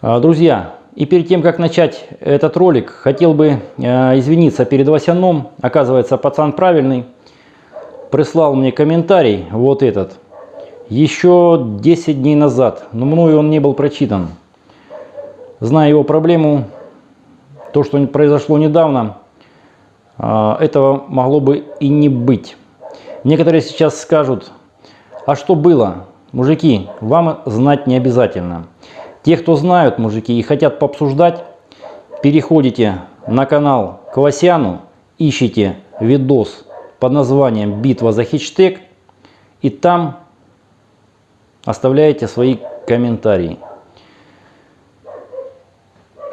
А, Друзья, и перед тем, как начать этот ролик, хотел бы э, извиниться перед Васяном. Оказывается, пацан правильный. Прислал мне комментарий, вот этот, еще 10 дней назад, но мною он не был прочитан. Зная его проблему, то, что произошло недавно, э, этого могло бы и не быть. Некоторые сейчас скажут, а что было? Мужики, вам знать не обязательно. Те, кто знают, мужики, и хотят пообсуждать, переходите на канал к Васяну, ищите видос под названием «Битва за хештег» и там оставляете свои комментарии.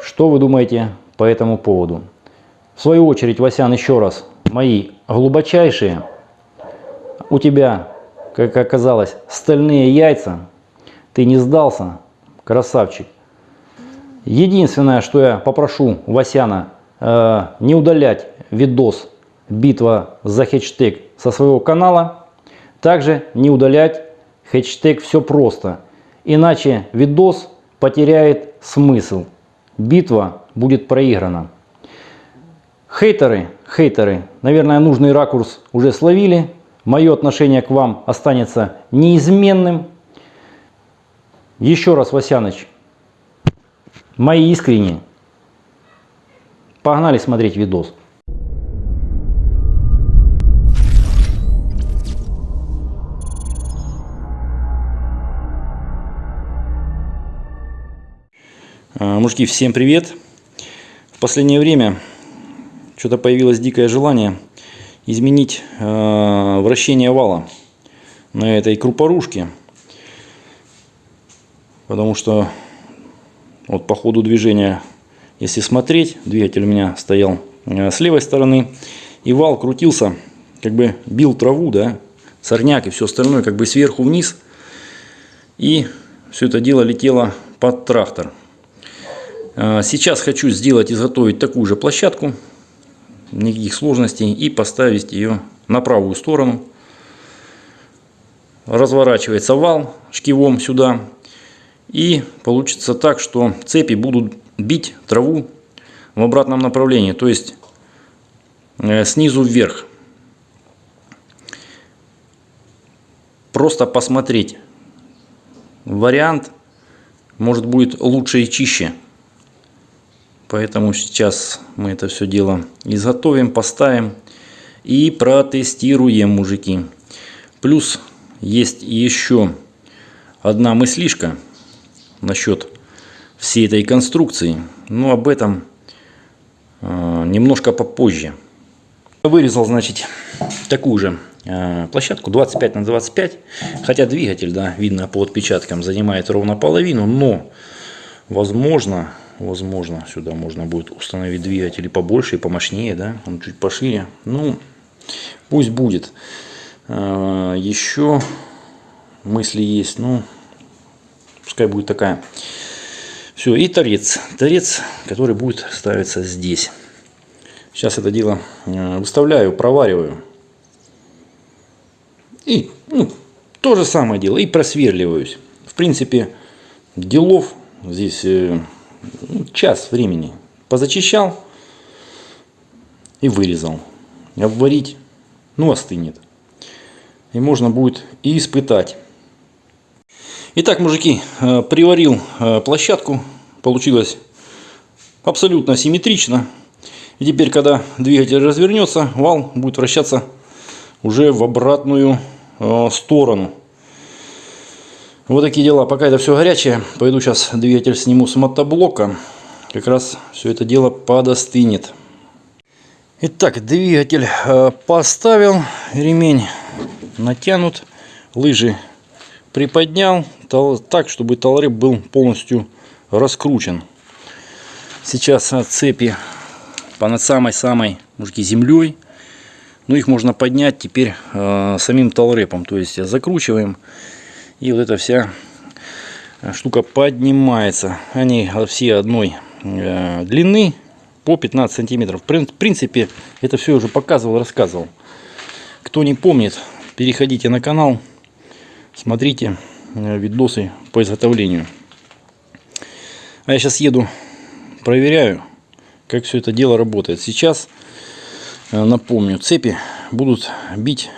Что вы думаете по этому поводу? В свою очередь, Васян, еще раз, мои глубочайшие, у тебя, как оказалось, стальные яйца, ты не сдался, красавчик. Единственное, что я попрошу Васяна, э, не удалять видос «Битва за хештег» со своего канала. Также не удалять хэштег «Все просто». Иначе видос потеряет смысл. Битва будет проиграна. Хейтеры, хейтеры, наверное, нужный ракурс уже словили. Мое отношение к вам останется неизменным. Еще раз, Васяныч, мои искренние. Погнали смотреть видос. А, Мужики, всем привет! В последнее время что-то появилось дикое желание изменить э, вращение вала на этой крупорушке. Потому что вот по ходу движения, если смотреть, двигатель у меня стоял э, с левой стороны, и вал крутился, как бы бил траву, да, сорняк и все остальное, как бы сверху вниз. И все это дело летело под трактор. Э, сейчас хочу сделать, изготовить такую же площадку, никаких сложностей, и поставить ее на правую сторону. Разворачивается вал шкивом сюда, и получится так, что цепи будут бить траву в обратном направлении, то есть э, снизу вверх. Просто посмотреть. Вариант может будет лучше и чище. Поэтому сейчас мы это все дело изготовим, поставим и протестируем, мужики. Плюс есть еще одна мыслишка насчет всей этой конструкции. Но об этом э, немножко попозже. Вырезал, значит, такую же э, площадку 25 на 25. Хотя двигатель, да, видно по отпечаткам, занимает ровно половину. Но, возможно, возможно, сюда можно будет установить двигатель побольше и помощнее, да, он чуть пошире. Ну, пусть будет. Э, еще мысли есть, ну, Пускай будет такая. Все, и торец. Торец, который будет ставиться здесь. Сейчас это дело э, выставляю, провариваю. И ну, то же самое дело. И просверливаюсь. В принципе, делов здесь э, ну, час времени. Позачищал и вырезал. Обварить, ну остынет. И можно будет и испытать. Итак, мужики, э, приварил э, площадку. Получилось абсолютно симметрично. И теперь, когда двигатель развернется, вал будет вращаться уже в обратную э, сторону. Вот такие дела. Пока это все горячее, пойду сейчас двигатель сниму с мотоблока. Как раз все это дело подостынет. Итак, двигатель поставил, ремень натянут, лыжи приподнял так, чтобы талреп был полностью раскручен. Сейчас цепи по над самой-самой мужики землей. Ну, их можно поднять теперь э, самим талрепом. То есть закручиваем. И вот эта вся штука поднимается. Они все одной э, длины по 15 сантиметров. В принципе, это все уже показывал, рассказывал. Кто не помнит, переходите на канал смотрите э, видосы по изготовлению. А я сейчас еду, проверяю, как все это дело работает. Сейчас, э, напомню, цепи будут бить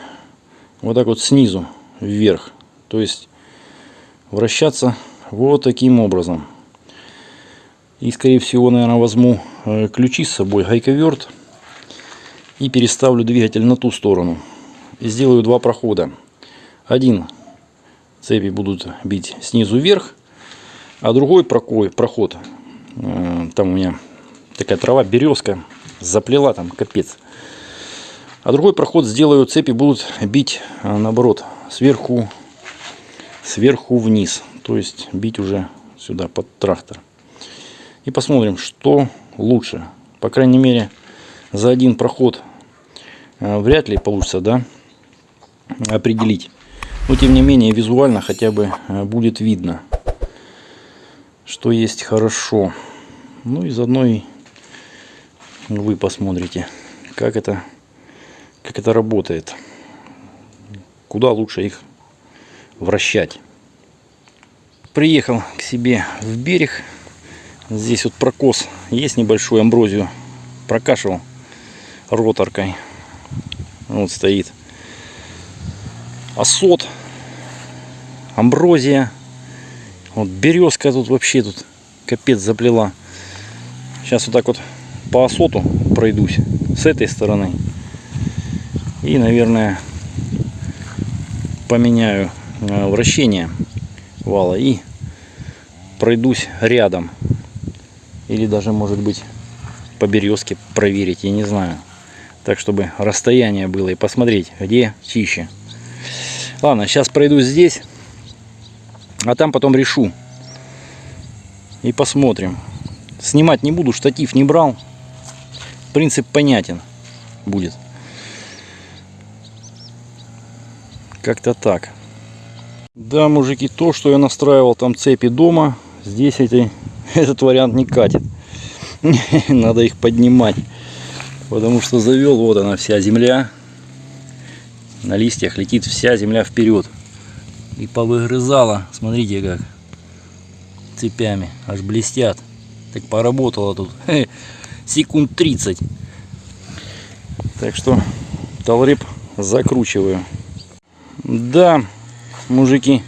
вот так вот снизу вверх. То есть вращаться вот таким образом. И скорее всего, наверное, возьму э, ключи с собой, гайковерт. И переставлю двигатель на ту сторону. И сделаю два прохода. Один цепи будут бить снизу вверх. А другой проход, э, там у меня такая трава, березка, заплела там, капец. А другой проход сделаю, цепи будут бить э, наоборот, сверху, сверху вниз. То есть бить уже сюда под трактор. И посмотрим, что лучше. По крайней мере, за один проход э, вряд ли получится, да, определить. Но тем не менее, визуально хотя бы будет видно что есть хорошо. Ну и заодно и вы посмотрите, как это, как это работает. Куда лучше их вращать. Приехал к себе в берег. Здесь вот прокос есть небольшую амброзию. Прокашивал роторкой. Вот стоит. Осот. Амброзия вот березка тут вообще тут капец заплела. Сейчас вот так вот по осоту пройдусь с этой стороны. И, наверное, поменяю э, вращение вала и пройдусь рядом. Или даже, может быть, по березке проверить, я не знаю. Так, чтобы расстояние было и посмотреть, где чище. Ладно, сейчас пройдусь здесь. А там потом решу. И посмотрим. Снимать не буду, штатив не брал. Принцип понятен будет. Как-то так. Да, мужики, то, что я настраивал там цепи дома, здесь эти, этот вариант не катит. Надо их поднимать. Потому что завел, вот она вся земля. На листьях летит вся земля вперед и повыгрызала. Смотрите как. Цепями. Аж блестят. Так поработала тут. Секунд 30. Так что талрип закручиваю. Да, мужики.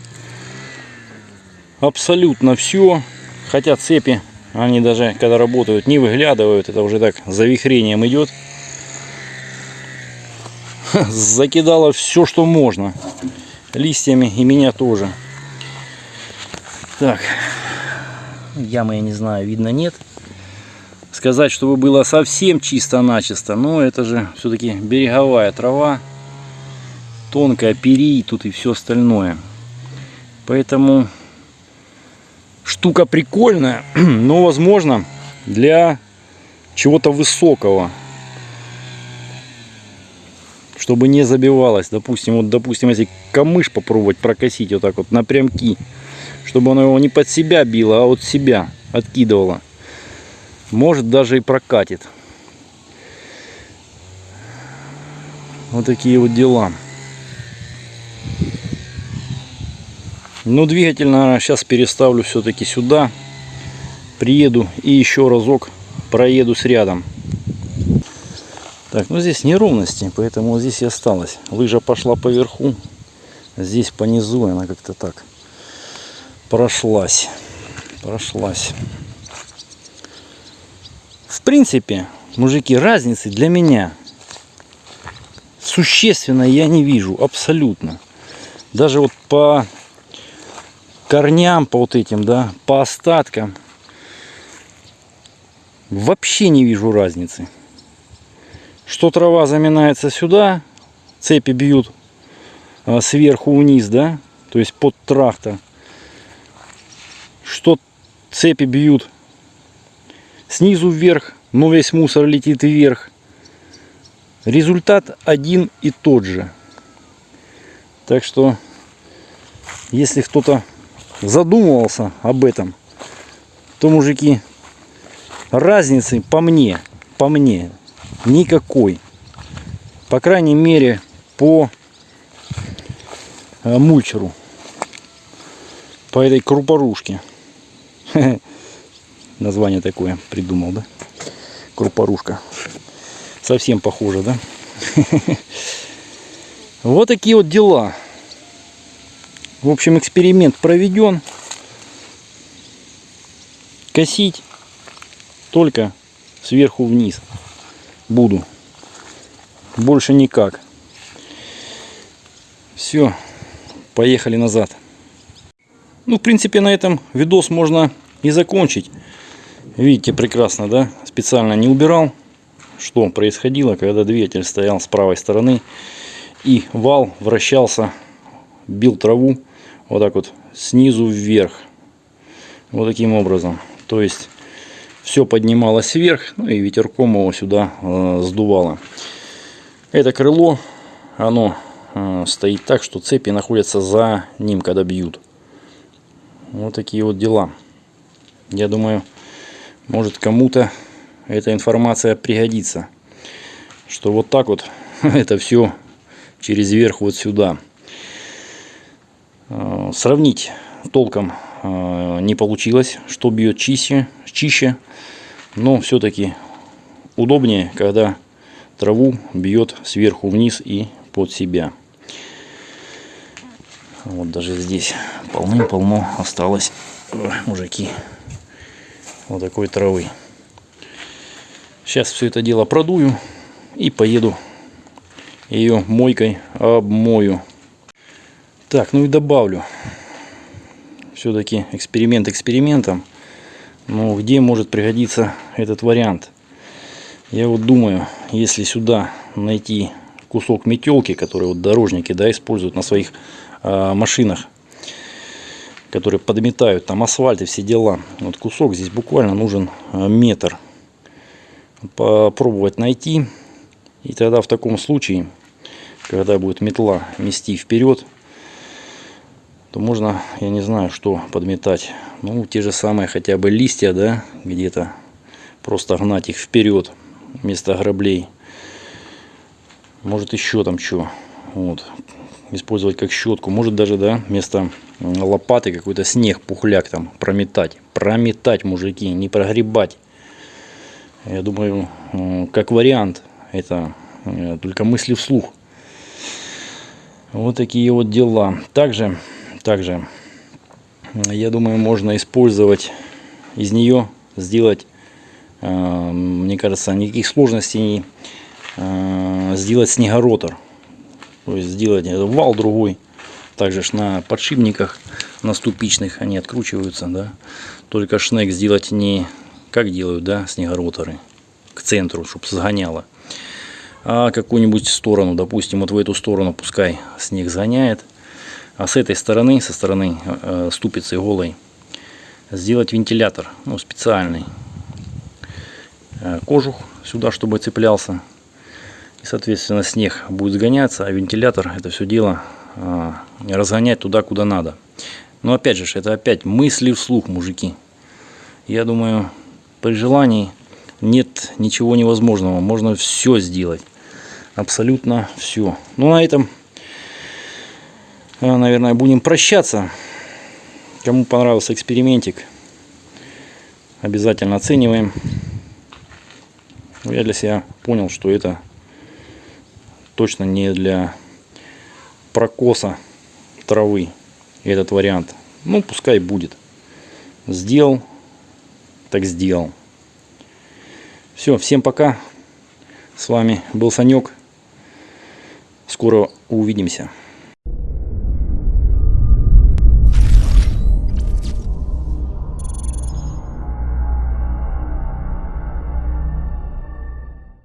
Абсолютно все. Хотя цепи, они даже когда работают, не выглядывают. Это уже так завихрением идет. Закидала все, что можно листьями и меня тоже. Так, ямы я не знаю, видно нет. Сказать, чтобы было совсем чисто-начисто, но это же все-таки береговая трава, тонкая перий тут и все остальное. Поэтому штука прикольная, но возможно для чего-то высокого чтобы не забивалось. Допустим, вот, допустим, если камыш попробовать прокосить вот так вот напрямки, чтобы оно его не под себя било, а от себя откидывало. Может даже и прокатит. Вот такие вот дела. Но двигатель, наверное, сейчас переставлю все-таки сюда. Приеду и еще разок проеду с рядом. Так, ну здесь неровности, поэтому здесь и осталось. Лыжа пошла по верху, здесь по низу она как-то так прошлась. Прошлась. В принципе, мужики, разницы для меня существенно я не вижу, абсолютно. Даже вот по корням, по вот этим, да, по остаткам, вообще не вижу разницы что трава заминается сюда, цепи бьют а, сверху вниз, да, то есть под трактор, что цепи бьют снизу вверх, но весь мусор летит вверх. Результат один и тот же. Так что, если кто-то задумывался об этом, то, мужики, разницы по мне, по мне, никакой. По крайней мере, по э, мульчеру. По этой крупорушке. название такое придумал, да? Крупорушка. Совсем похоже, да? Вот такие вот дела. В общем, эксперимент проведен. Косить только сверху вниз буду. Больше никак. Все, поехали назад. Ну, в принципе, на этом видос можно и закончить. Видите прекрасно, да? Специально не убирал, что происходило, когда двигатель стоял с правой стороны. И вал вращался, бил траву вот так вот снизу вверх. Вот таким образом. То есть все поднималось вверх, ну и ветерком его сюда э, сдувало. Это крыло, оно э, стоит так, что цепи находятся за ним, когда бьют. Вот такие вот дела. Я думаю, может кому-то эта информация пригодится. Что вот так вот это все через верх вот сюда. Э, сравнить толком не получилось, что бьет чище, чище. Но все-таки удобнее, когда траву бьет сверху вниз и под себя. Вот даже здесь полным-полно осталось, мужики, вот такой травы. Сейчас все это дело продую и поеду ее мойкой обмою. Так, ну и добавлю. Все-таки эксперимент экспериментом. Но где может пригодиться этот вариант? Я вот думаю, если сюда найти кусок метелки, который вот дорожники да, используют на своих э, машинах, которые подметают там асфальт и все дела. Вот кусок здесь буквально нужен э, метр. Попробовать найти. И тогда в таком случае, когда будет метла мести вперед, то можно, я не знаю, что подметать. Ну, те же самые хотя бы листья, да, где-то просто гнать их вперед вместо граблей. Может еще там что. Вот. Использовать как щетку. Может даже, да, вместо лопаты какой-то снег, пухляк там прометать. Прометать, мужики, не прогребать. Я думаю, как вариант, это э, только мысли вслух. Вот такие вот дела. Также, также, я думаю, можно использовать из нее, сделать, э, мне кажется, никаких сложностей, э, сделать снегоротор. То есть сделать вал другой также на подшипниках, на ступичных они откручиваются, да. Только шнек сделать не как делают, да, снегороторы, к центру, чтобы сгоняло. А какую-нибудь сторону, допустим, вот в эту сторону пускай снег сгоняет. А с этой стороны, со стороны э, ступицы голой, сделать вентилятор, ну, специальный. Э, кожух сюда, чтобы цеплялся. И, соответственно, снег будет сгоняться, а вентилятор это все дело а, разгонять туда, куда надо. Но опять же, это опять мысли вслух, мужики. Я думаю, при желании нет ничего невозможного. Можно все сделать. Абсолютно все. Ну, на этом, наверное, будем прощаться. Кому понравился экспериментик, обязательно оцениваем. Я для себя понял, что это точно не для прокоса травы этот вариант. Ну, пускай будет. Сделал, так сделал. Все, всем пока. С вами был Санек. Скоро увидимся.